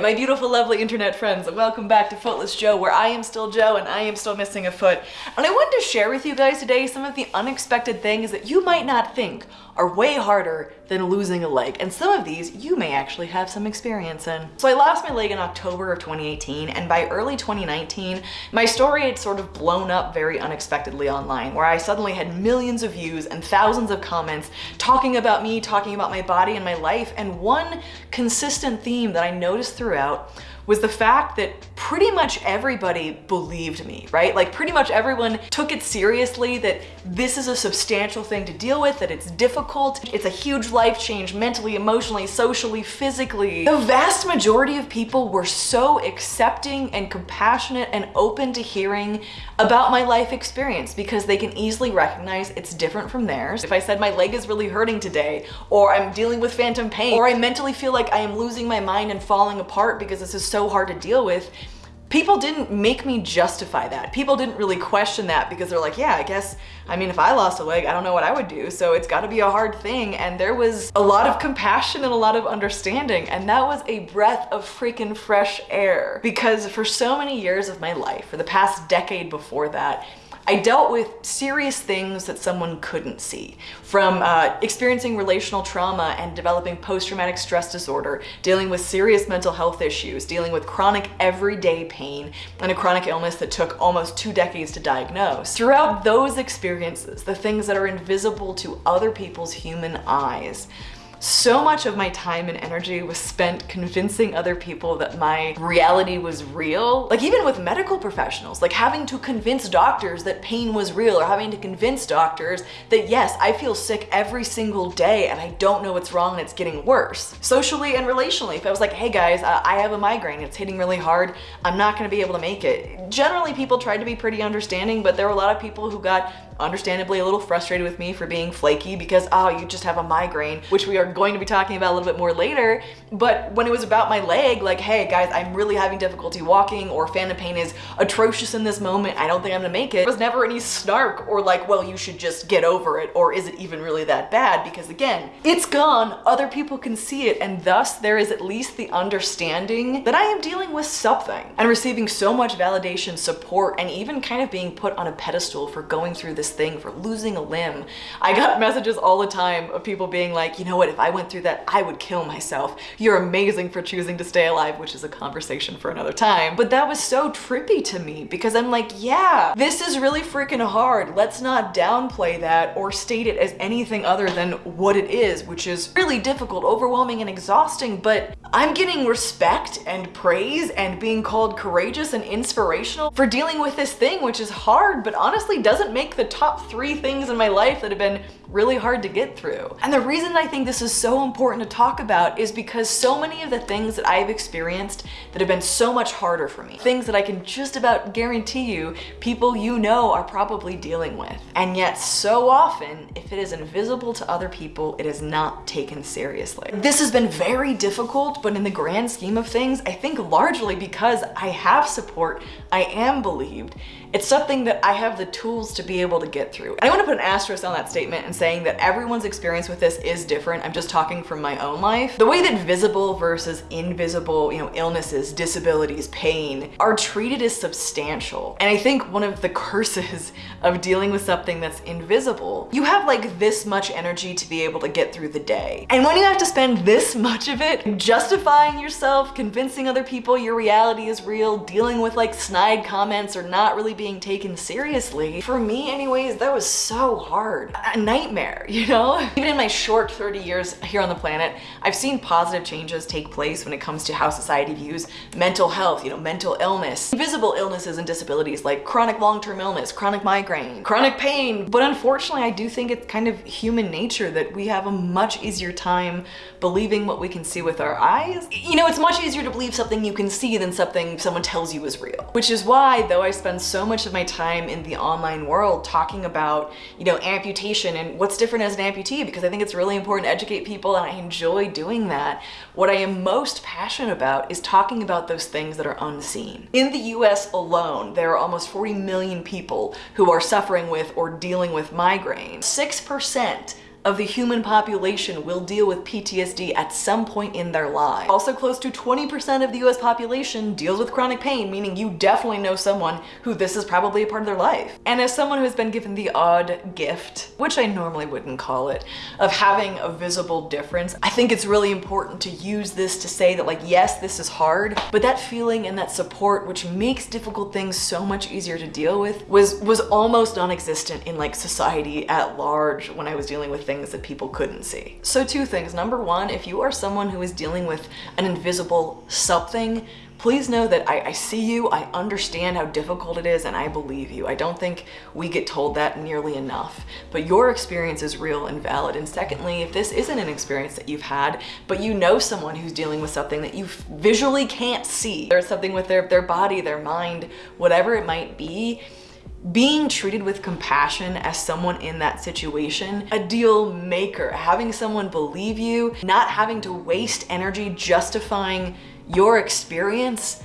My beautiful, lovely internet friends, welcome back to Footless Joe, where I am still Joe and I am still missing a foot. And I wanted to share with you guys today some of the unexpected things that you might not think are way harder than losing a leg. And some of these you may actually have some experience in. So I lost my leg in October of 2018, and by early 2019, my story had sort of blown up very unexpectedly online, where I suddenly had millions of views and thousands of comments talking about me, talking about my body and my life. And one consistent theme that I noticed throughout was the fact that pretty much everybody believed me, right? Like pretty much everyone took it seriously that this is a substantial thing to deal with, that it's difficult, it's a huge life change mentally, emotionally, socially, physically. The vast majority of people were so accepting and compassionate and open to hearing about my life experience because they can easily recognize it's different from theirs. If I said my leg is really hurting today, or I'm dealing with phantom pain, or I mentally feel like I am losing my mind and falling apart because this is so so hard to deal with, people didn't make me justify that. People didn't really question that because they're like, yeah, I guess, I mean, if I lost a leg, I don't know what I would do. So it's gotta be a hard thing. And there was a lot of compassion and a lot of understanding. And that was a breath of freaking fresh air because for so many years of my life, for the past decade before that, I dealt with serious things that someone couldn't see. From uh, experiencing relational trauma and developing post-traumatic stress disorder, dealing with serious mental health issues, dealing with chronic everyday pain, and a chronic illness that took almost two decades to diagnose. Throughout those experiences, the things that are invisible to other people's human eyes, so much of my time and energy was spent convincing other people that my reality was real. Like even with medical professionals, like having to convince doctors that pain was real or having to convince doctors that yes, I feel sick every single day and I don't know what's wrong and it's getting worse. Socially and relationally, if I was like, hey guys, uh, I have a migraine, it's hitting really hard, I'm not gonna be able to make it. Generally people tried to be pretty understanding, but there were a lot of people who got understandably a little frustrated with me for being flaky because, oh, you just have a migraine, which we are going to be talking about a little bit more later. But when it was about my leg, like, hey guys, I'm really having difficulty walking or phantom pain is atrocious in this moment. I don't think I'm gonna make it. There was never any snark or like, well, you should just get over it. Or is it even really that bad? Because again, it's gone. Other people can see it. And thus there is at least the understanding that I am dealing with something and receiving so much validation, support, and even kind of being put on a pedestal for going through this thing, for losing a limb. I got messages all the time of people being like, you know what, if I went through that, I would kill myself. You're amazing for choosing to stay alive, which is a conversation for another time. But that was so trippy to me because I'm like, yeah, this is really freaking hard. Let's not downplay that or state it as anything other than what it is, which is really difficult, overwhelming, and exhausting. But I'm getting respect and praise and being called courageous and inspirational for dealing with this thing, which is hard, but honestly doesn't make the top three things in my life that have been really hard to get through. And the reason I think this is so important to talk about is because so many of the things that I've experienced that have been so much harder for me, things that I can just about guarantee you people you know are probably dealing with. And yet so often, if it is invisible to other people, it is not taken seriously. This has been very difficult, but in the grand scheme of things, I think largely because I have support, I am believed, it's something that I have the tools to be able to get through. And I want to put an asterisk on that statement and saying that everyone's experience with this is different. I'm just talking from my own life. The way that visible versus invisible, you know, illnesses, disabilities, pain are treated as substantial. And I think one of the curses of dealing with something that's invisible, you have like this much energy to be able to get through the day. And when you have to spend this much of it justifying yourself, convincing other people your reality is real, dealing with like snide comments or not really being taken seriously. For me anyways, that was so hard. A nightmare, you know? Even in my short 30 years here on the planet, I've seen positive changes take place when it comes to how society views mental health, you know, mental illness, invisible illnesses and disabilities like chronic long-term illness, chronic migraine, chronic pain. But unfortunately, I do think it's kind of human nature that we have a much easier time believing what we can see with our eyes. You know, it's much easier to believe something you can see than something someone tells you is real. Which is why, though I spend so much of my time in the online world talking about, you know, amputation and what's different as an amputee because I think it's really important to educate people and I enjoy doing that. What I am most passionate about is talking about those things that are unseen. In the US alone, there are almost 40 million people who are suffering with or dealing with migraine. 6% of the human population will deal with PTSD at some point in their life. Also close to 20% of the US population deals with chronic pain, meaning you definitely know someone who this is probably a part of their life. And as someone who has been given the odd gift, which I normally wouldn't call it, of having a visible difference, I think it's really important to use this to say that like, yes, this is hard, but that feeling and that support, which makes difficult things so much easier to deal with, was, was almost non-existent in like society at large when I was dealing with things that people couldn't see. So two things. Number one, if you are someone who is dealing with an invisible something, please know that I, I, see you, I understand how difficult it is, and I believe you. I don't think we get told that nearly enough, but your experience is real and valid. And secondly, if this isn't an experience that you've had, but you know someone who's dealing with something that you visually can't see, there's something with their, their body, their mind, whatever it might be, being treated with compassion as someone in that situation, a deal maker, having someone believe you, not having to waste energy justifying your experience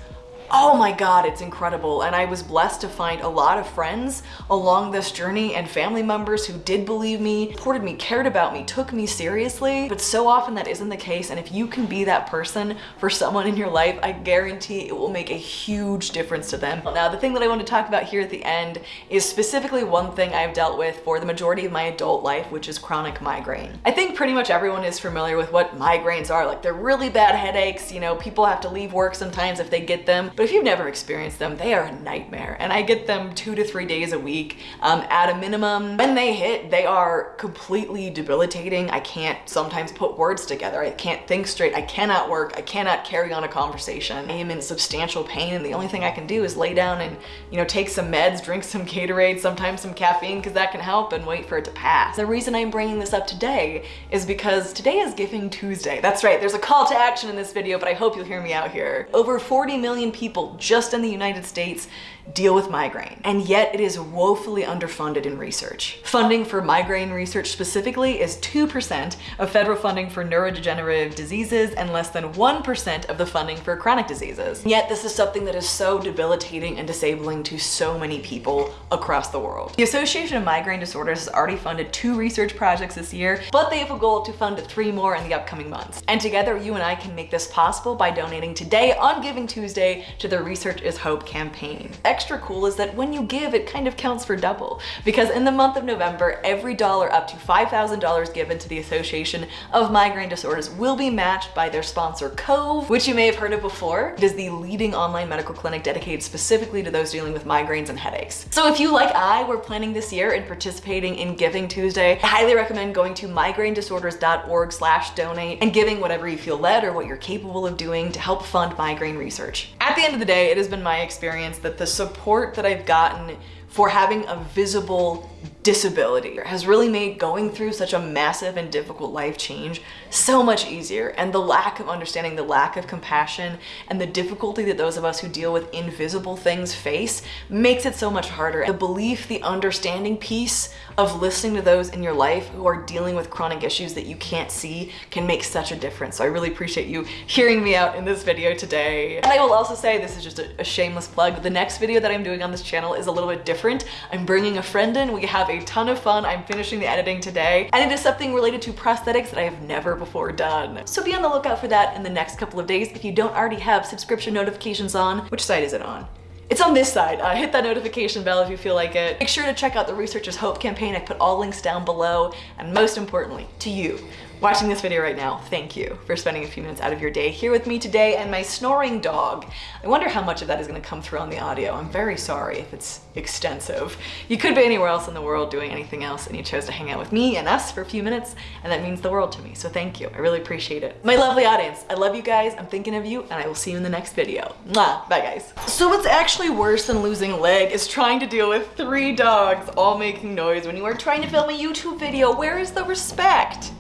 oh my god it's incredible. And i was blessed to find a lot of friends along this journey and family members who did believe me supported me cared about me took me seriously. But so often that isn't the case. And if you can be that person for someone in your life i guarantee it will make a huge difference to them. Now the thing that i want to talk about here at the end is specifically one thing i've dealt with for the majority of my adult life which is chronic migraine. I think pretty much everyone is familiar with what migraines are. Like they're really bad headaches you know people have to leave work sometimes if they get them. But if you've never experienced them, they are a nightmare. And I get them two to three days a week um, at a minimum. When they hit, they are completely debilitating. I can't sometimes put words together. I can't think straight. I cannot work. I cannot carry on a conversation. I am in substantial pain and the only thing I can do is lay down and, you know, take some meds, drink some Gatorade, sometimes some caffeine because that can help and wait for it to pass. The reason I'm bringing this up today is because today is Giving Tuesday. That's right. There's a call to action in this video, but I hope you'll hear me out here. Over 40 million people people just in the United States deal with migraine, and yet it is woefully underfunded in research. Funding for migraine research specifically is 2% of federal funding for neurodegenerative diseases and less than 1% of the funding for chronic diseases. Yet this is something that is so debilitating and disabling to so many people across the world. The Association of Migraine Disorders has already funded two research projects this year, but they have a goal to fund three more in the upcoming months. And together you and I can make this possible by donating today on Giving Tuesday to the Research is Hope campaign extra cool is that when you give, it kind of counts for double. Because in the month of November, every dollar up to $5,000 given to the Association of Migraine Disorders will be matched by their sponsor Cove, which you may have heard of before. It is the leading online medical clinic dedicated specifically to those dealing with migraines and headaches. So if you, like I, were planning this year and participating in Giving Tuesday, I highly recommend going to migrainedisorders.org slash donate and giving whatever you feel led or what you're capable of doing to help fund migraine research. At the end of the day, it has been my experience that the support that I've gotten for having a visible disability has really made going through such a massive and difficult life change so much easier. And the lack of understanding, the lack of compassion, and the difficulty that those of us who deal with invisible things face makes it so much harder. The belief, the understanding piece of listening to those in your life who are dealing with chronic issues that you can't see can make such a difference. So I really appreciate you hearing me out in this video today. And I will also say, this is just a, a shameless plug, the next video that I'm doing on this channel is a little bit different. I'm bringing a friend in, we have a ton of fun. I'm finishing the editing today and it is something related to prosthetics that I have never before done. So be on the lookout for that in the next couple of days if you don't already have subscription notifications on. Which side is it on? It's on this side. Uh, hit that notification bell if you feel like it. Make sure to check out the Research is Hope campaign. I put all links down below. And most importantly, to you, watching this video right now, thank you for spending a few minutes out of your day here with me today and my snoring dog. I wonder how much of that is gonna come through on the audio. I'm very sorry if it's extensive. You could be anywhere else in the world doing anything else and you chose to hang out with me and us for a few minutes and that means the world to me. So thank you, I really appreciate it. My lovely audience, I love you guys, I'm thinking of you and I will see you in the next video. Mwah, bye guys. So what's actually worse than losing a leg is trying to deal with three dogs all making noise when you are trying to film a YouTube video. Where is the respect?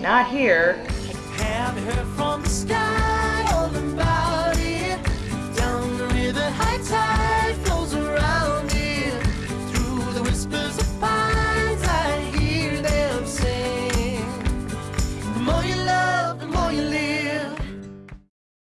Not here.